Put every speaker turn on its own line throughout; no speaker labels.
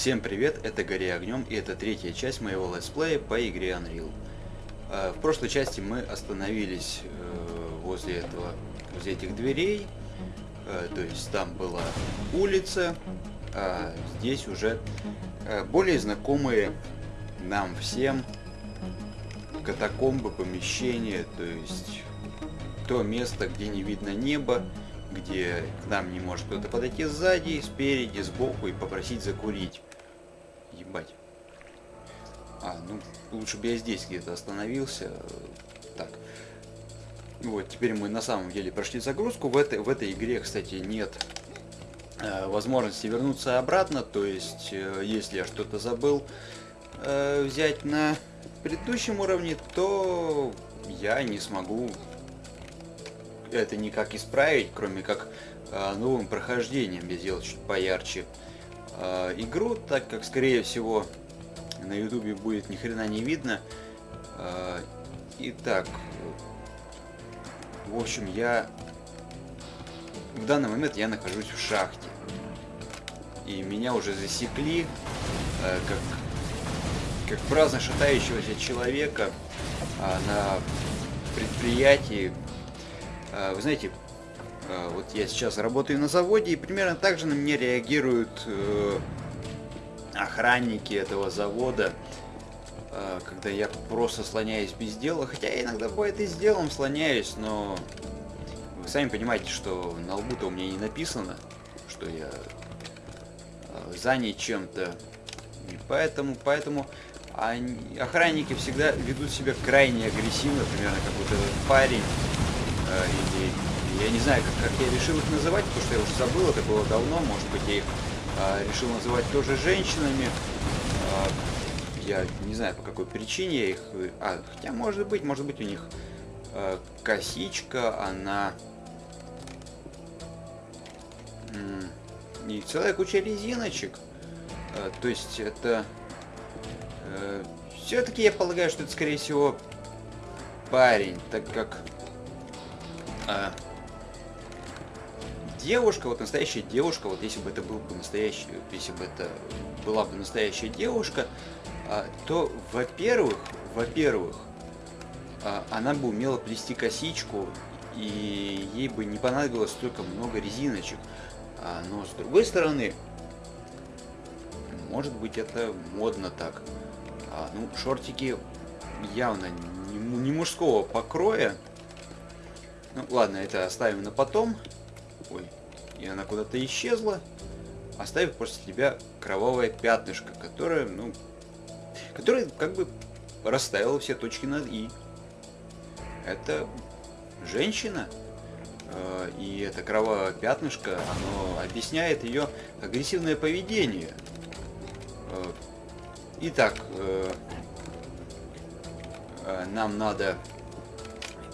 Всем привет, это Гори Огнем, и это третья часть моего летсплея по игре Unreal. Э, в прошлой части мы остановились э, возле этого, возле этих дверей, э, то есть там была улица, а здесь уже более знакомые нам всем катакомбы, помещения, то есть то место, где не видно неба, где к нам не может кто-то подойти сзади, спереди, сбоку и попросить закурить. Ебать. А, ну, лучше бы я здесь где-то остановился. Так. Вот, теперь мы на самом деле прошли загрузку. В этой, в этой игре, кстати, нет э, возможности вернуться обратно. То есть, э, если я что-то забыл э, взять на предыдущем уровне, то я не смогу это никак исправить, кроме как э, новым прохождением я сделал чуть поярче игру, так как, скорее всего, на ютубе будет ни хрена не видно. Э, итак, в общем, я в данный момент я нахожусь в шахте. И меня уже засекли, э, как, как праздно шатающегося человека э, на предприятии, вы знаете, вот я сейчас работаю на заводе, и примерно так же на меня реагируют э, охранники этого завода, а, когда я просто слоняюсь без дела. Хотя я иногда бывает и с делом слоняюсь, но вы сами понимаете, что на лбу-то у меня не написано, что я занят чем-то. И поэтому, поэтому они, охранники всегда ведут себя крайне агрессивно, примерно как этот парень Э, или я не знаю, как, как я решил их называть, потому что я уже забыл, это было давно, может быть, я их а, решил называть тоже женщинами. А, я не знаю, по какой причине я их... А, хотя, может быть, может быть, у них а, косичка, она... И целая куча резиночек. А, то есть это... Э, Все-таки я полагаю, что это, скорее всего, парень, так как а, девушка, вот настоящая девушка, вот если бы это был бы настоящий, если бы это была бы настоящая девушка, а, то, во-первых, во-первых, а, она бы умела плести косичку, и ей бы не понадобилось столько много резиночек. А, но с другой стороны, может быть это модно так. Ну, шортики явно не мужского покроя, ну, ладно, это оставим на потом. Ой, и она куда-то исчезла. Оставив после себя кровавое пятнышко, которое, ну, которое как бы расставило все точки над «и». Это женщина, э, и это кровавое пятнышко, оно объясняет ее агрессивное поведение. Э, итак, э, нам надо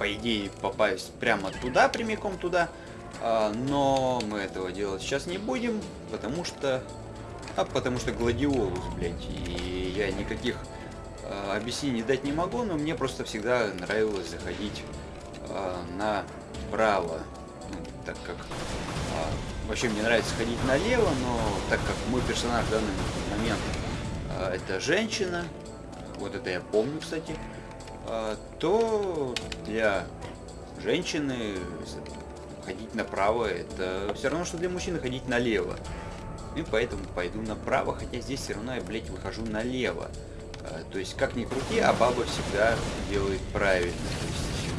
по идее, попасть прямо туда, прямиком туда. А, но мы этого делать сейчас не будем, потому что... А потому что гладиолус, блядь. И я никаких а, объяснений дать не могу, но мне просто всегда нравилось заходить а, направо. Ну, так как... Вообще мне нравится ходить налево, но так как мой персонаж в данный момент а, это женщина, вот это я помню, кстати, а, то для женщины ходить направо это все равно, что для мужчины ходить налево. И поэтому пойду направо, хотя здесь все равно я, блядь, выхожу налево. А, то есть, как ни крути, а баба всегда делает правильно. То есть,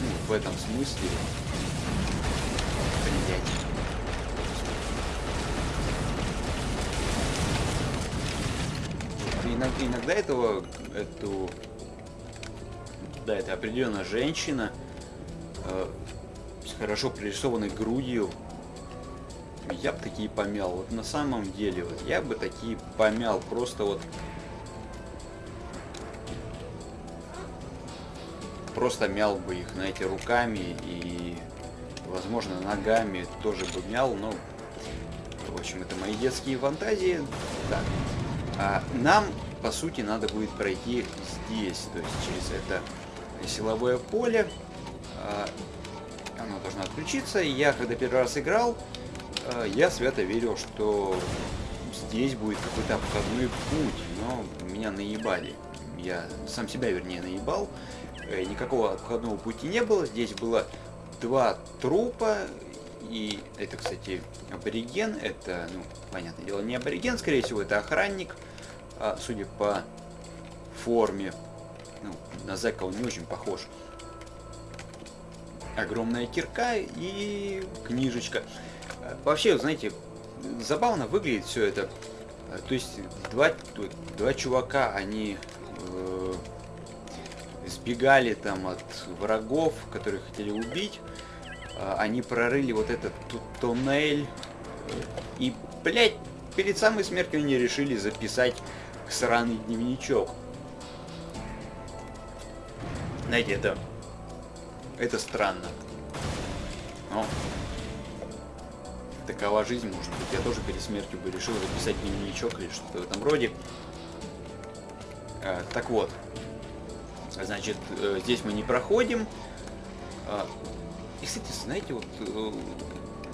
ну, в этом смысле... Блядь. Иногда, иногда этого, эту да, это определенно женщина с хорошо прорисованной грудью. Я бы такие помял. Вот на самом деле, вот я бы такие помял. Просто вот... Просто мял бы их, знаете, руками и, возможно, ногами тоже бы мял, но... В общем, это мои детские фантазии. Так. А нам, по сути, надо будет пройти здесь, то есть через это силовое поле. Оно должно отключиться. И я, когда первый раз играл, а, я свято верил, что здесь будет какой-то обходной путь, но меня наебали. Я сам себя, вернее, наебал. Э, никакого обходного пути не было. Здесь было два трупа. И это, кстати, абориген. Это, ну, понятное дело, не абориген, скорее всего, это охранник. А, судя по форме. Ну, на зэка он не очень похож. Огромная кирка и книжечка. Э, вообще, знаете, забавно выглядит все это. Э, то есть два, два чувака, они э, сбегали там от врагов, которые хотели убить. Э, они прорыли вот этот туннель. И, блядь, перед самой смертью они решили записать сраный дневничок. Знаете, это... Это странно. Но такова жизнь, может быть. Я тоже перед смертью бы решил записать дневничок или что-то в этом роде. А, так вот. Значит, э, здесь мы не проходим. А, и, кстати, знаете, вот, э,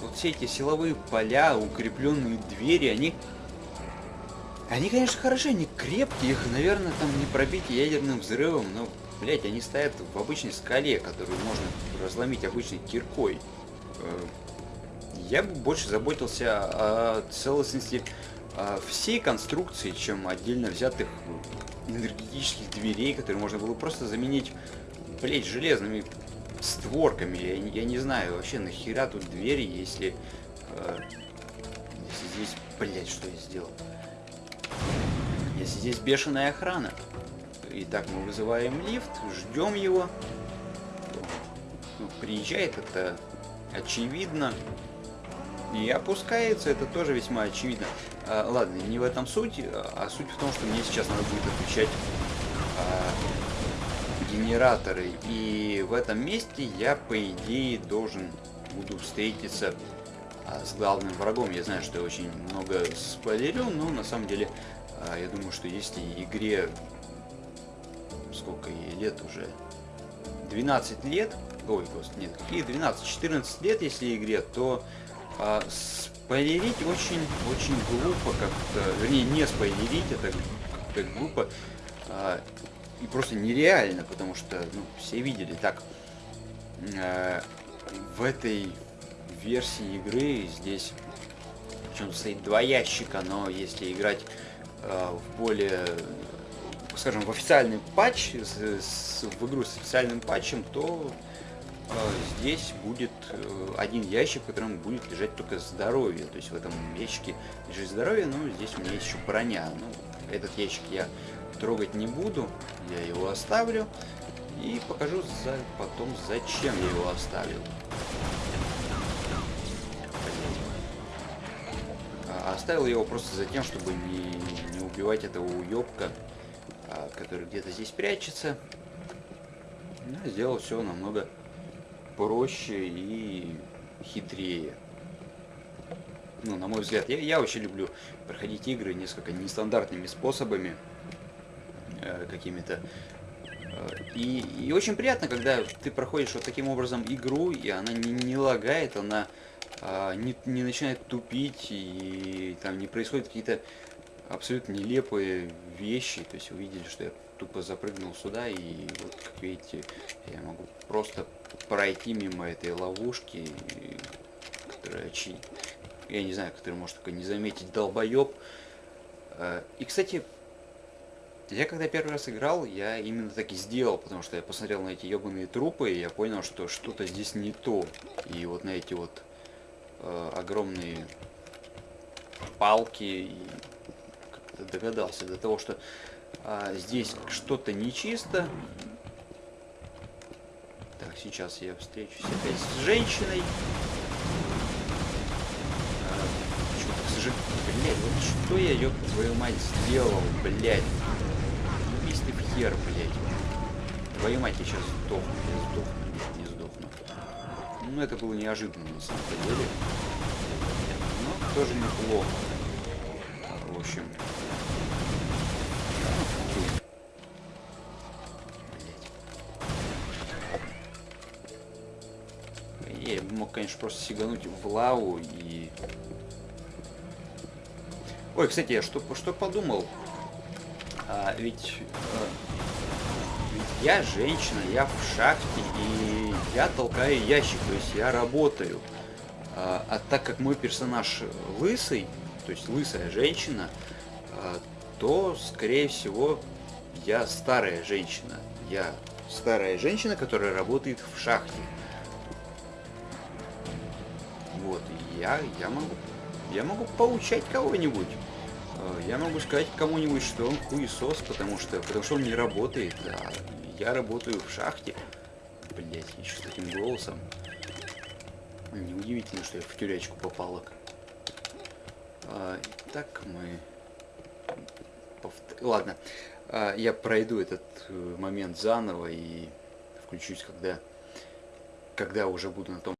вот все эти силовые поля, укрепленные двери, они... Они, конечно, хороши, они крепкие, их, наверное, там не пробить ядерным взрывом, но, блять, они стоят в обычной скале, которую можно разломить обычной киркой. Э, я бы больше заботился о целостности о всей конструкции, чем отдельно взятых энергетических дверей, которые можно было просто заменить, блять, железными створками. Я, я не знаю вообще нахера тут двери, если, э, если здесь, блять, что я сделал? Если здесь бешеная охрана. Итак, мы вызываем лифт, ждем его. Ну, приезжает это очевидно. И опускается, это тоже весьма очевидно. А, ладно, не в этом суть, а суть в том, что мне сейчас надо будет отключать а, генераторы. И в этом месте я, по идее, должен буду встретиться а, с главным врагом. Я знаю, что я очень много спойлерю, но на самом деле а, я думаю, что если игре сколько ей лет уже 12 лет ой господи нет какие 12 14 лет если игре то а, спойлерить очень, очень глупо как-то, вернее, не спойлерить, это как-то глупо а, и просто нереально, потому что, ну, все видели. Так, а, в этой версии игры здесь, причем стоит два ящика, но если играть а, в более скажем, в официальный патч, с, с, в игру с официальным патчем, то а, здесь будет э, один ящик, в котором будет лежать только здоровье. То есть в этом ящике лежит здоровье, но здесь у меня есть еще броня. Ну, этот ящик я трогать не буду, я его оставлю. И покажу за, потом, зачем я его оставил. А, оставил его просто за тем, чтобы не, не убивать этого уебка, а, который где-то здесь прячется. Ну, сделал все намного проще и хитрее. Ну, на мой взгляд, я, я очень люблю проходить игры несколько нестандартными способами, э, какими-то. Э, и, и очень приятно, когда ты проходишь вот таким образом игру, и она не, не лагает, она э, не, не начинает тупить, и там не происходят какие-то абсолютно нелепые вещи. То есть вы видели, что я тупо запрыгнул сюда, и вот, как видите, я могу просто пройти мимо этой ловушки, которая я не знаю, который может только не заметить долбоеб. Э, и, кстати, я когда первый раз играл, я именно так и сделал, потому что я посмотрел на эти ебаные трупы, и я понял, что что-то здесь не то. И вот на эти вот э, огромные палки, и догадался до того, что э, здесь что-то нечисто, так, сейчас я встречусь опять с женщиной. А, что-то, к сожалению... Блядь, вот что я, ёб твою мать, сделал, блядь? Убись ты в хер, блядь. Твою мать, я сейчас сдохну, я сдохну, не сдохну. Ну, это было неожиданно, на самом деле. Но тоже неплохо. В общем, мог, конечно, просто сигануть в лаву и... Ой, кстати, я что, что подумал? А, ведь, а, ведь я женщина, я в шахте, и я толкаю ящик, то есть я работаю. А, а так как мой персонаж лысый, то есть лысая женщина, а, то, скорее всего, я старая женщина. Я старая женщина, которая работает в шахте. Вот, я, я могу, я могу поучать кого-нибудь. Э, я могу сказать кому-нибудь, что он хуесос, потому что, потому что он не работает, а я работаю в шахте. Блять, еще с таким голосом. Неудивительно, что я в тюрячку попала. Итак, мы... Ладно, а, я пройду этот э, момент заново и включусь, когда, когда уже буду на том